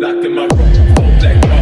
locked in my room, black.